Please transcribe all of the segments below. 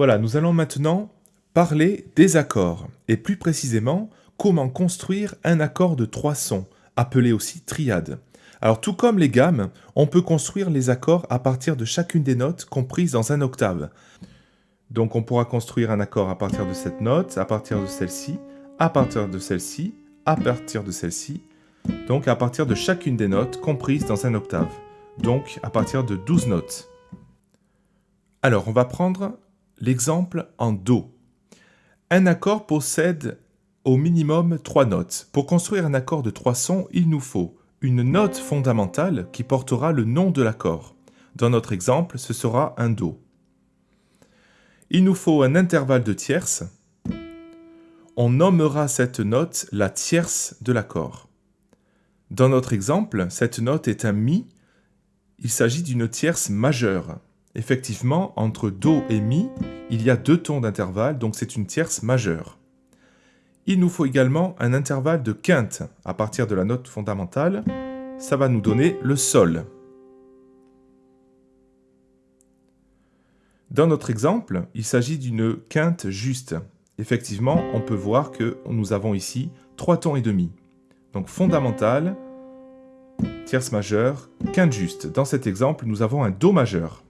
Voilà, nous allons maintenant parler des accords, et plus précisément, comment construire un accord de trois sons, appelé aussi triade. Alors tout comme les gammes, on peut construire les accords à partir de chacune des notes comprises dans un octave. Donc on pourra construire un accord à partir de cette note, à partir de celle-ci, à partir de celle-ci, à partir de celle-ci, donc à partir de chacune des notes comprises dans un octave, donc à partir de 12 notes. Alors on va prendre L'exemple en Do. Un accord possède au minimum trois notes. Pour construire un accord de trois sons, il nous faut une note fondamentale qui portera le nom de l'accord. Dans notre exemple, ce sera un Do. Il nous faut un intervalle de tierces. On nommera cette note la tierce de l'accord. Dans notre exemple, cette note est un Mi. Il s'agit d'une tierce majeure. Effectivement, entre Do et Mi, il y a deux tons d'intervalle, donc c'est une tierce majeure. Il nous faut également un intervalle de quinte à partir de la note fondamentale. Ça va nous donner le Sol. Dans notre exemple, il s'agit d'une quinte juste. Effectivement, on peut voir que nous avons ici trois tons et demi. Donc fondamentale, tierce majeure, quinte juste. Dans cet exemple, nous avons un Do majeur.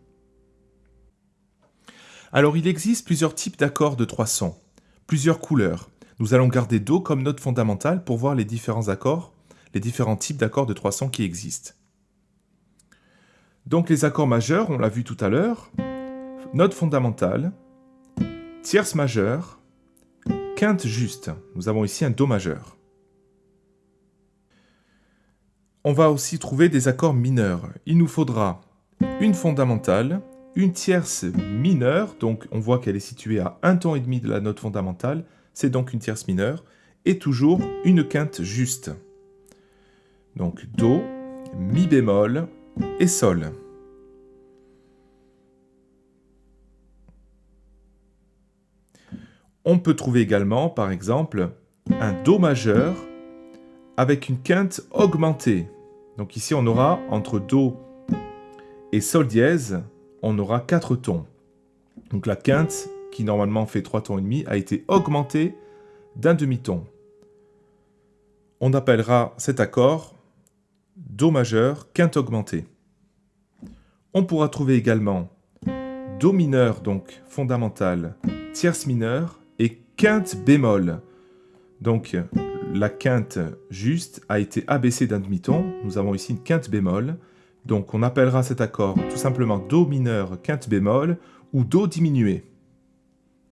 Alors il existe plusieurs types d'accords de trois sons, plusieurs couleurs. Nous allons garder Do comme note fondamentale pour voir les différents accords, les différents types d'accords de trois sons qui existent. Donc les accords majeurs, on l'a vu tout à l'heure, note fondamentale, tierce majeure, quinte juste. Nous avons ici un Do majeur. On va aussi trouver des accords mineurs. Il nous faudra une fondamentale, une tierce mineure, donc on voit qu'elle est située à un ton et demi de la note fondamentale, c'est donc une tierce mineure, et toujours une quinte juste. Donc Do, Mi bémol et Sol. On peut trouver également, par exemple, un Do majeur avec une quinte augmentée. Donc ici, on aura entre Do et Sol dièse on aura 4 tons. Donc la quinte, qui normalement fait 3 tons et demi, a été augmentée d'un demi-ton. On appellera cet accord Do majeur, quinte augmentée. On pourra trouver également Do mineur, donc fondamental, tierce mineure, et quinte bémol. Donc la quinte juste a été abaissée d'un demi-ton. Nous avons ici une quinte bémol. Donc on appellera cet accord tout simplement Do mineur quinte bémol ou Do diminué.